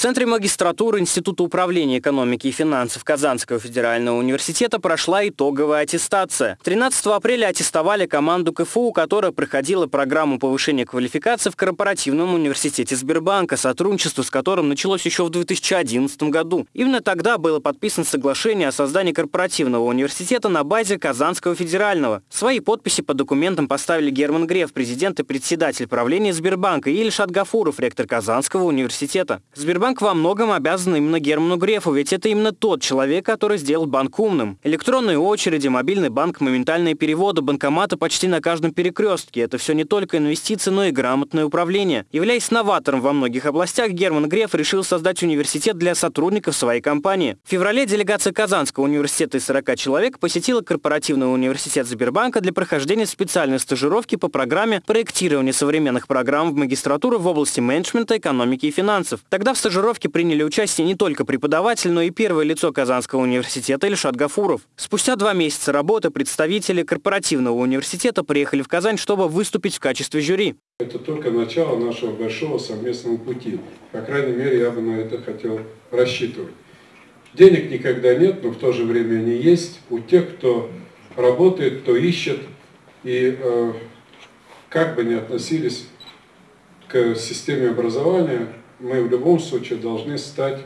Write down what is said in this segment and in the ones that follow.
центре магистратуры Института управления экономики и финансов Казанского федерального университета прошла итоговая аттестация. 13 апреля аттестовали команду КФУ, которая проходила программу повышения квалификации в корпоративном университете Сбербанка, сотрудничество с которым началось еще в 2011 году. Именно тогда было подписано соглашение о создании корпоративного университета на базе Казанского федерального. Свои подписи по документам поставили Герман Греф, президент и председатель правления Сбербанка, и Ильшат Гафуров, ректор Казанского университета. Сбербанк Банк во многом обязан именно Герману Грефу, ведь это именно тот человек, который сделал банк умным. Электронные очереди, мобильный банк, моментальные переводы, банкоматы почти на каждом перекрестке. Это все не только инвестиции, но и грамотное управление. Являясь новатором во многих областях, Герман Греф решил создать университет для сотрудников своей компании. В феврале делегация Казанского университета из 40 человек посетила корпоративный университет Сбербанка для прохождения специальной стажировки по программе проектирования современных программ в магистратуру в области менеджмента, экономики и финансов. Тогда в стажировке стажировке приняли участие не только преподаватель, но и первое лицо Казанского университета Ильшат Гафуров. Спустя два месяца работы представители корпоративного университета приехали в Казань, чтобы выступить в качестве жюри. Это только начало нашего большого совместного пути. По крайней мере, я бы на это хотел рассчитывать. Денег никогда нет, но в то же время они есть у тех, кто работает, кто ищет. И э, как бы ни относились к системе образования, мы в любом случае должны стать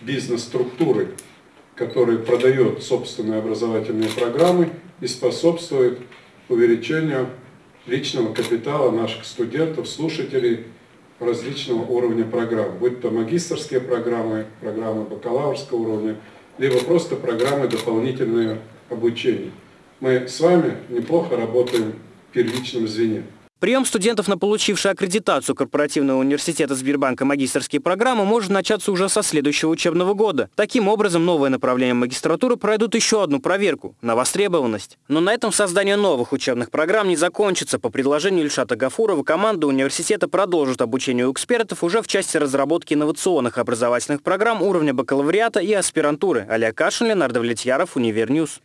бизнес-структурой, которая продает собственные образовательные программы и способствует увеличению личного капитала наших студентов, слушателей различного уровня программ, будь то магистрские программы, программы бакалаврского уровня, либо просто программы дополнительного обучения. Мы с вами неплохо работаем в первичном звене. Прием студентов на получившие аккредитацию корпоративного университета Сбербанка магистрские программы может начаться уже со следующего учебного года. Таким образом, новые направления магистратуры пройдут еще одну проверку на востребованность. Но на этом создание новых учебных программ не закончится. По предложению Ильшата Гафурова команда университета продолжит обучение у экспертов уже в части разработки инновационных образовательных программ уровня бакалавриата и аспирантуры. Олег Кашин, Леонард Влетьяров, Универньюз.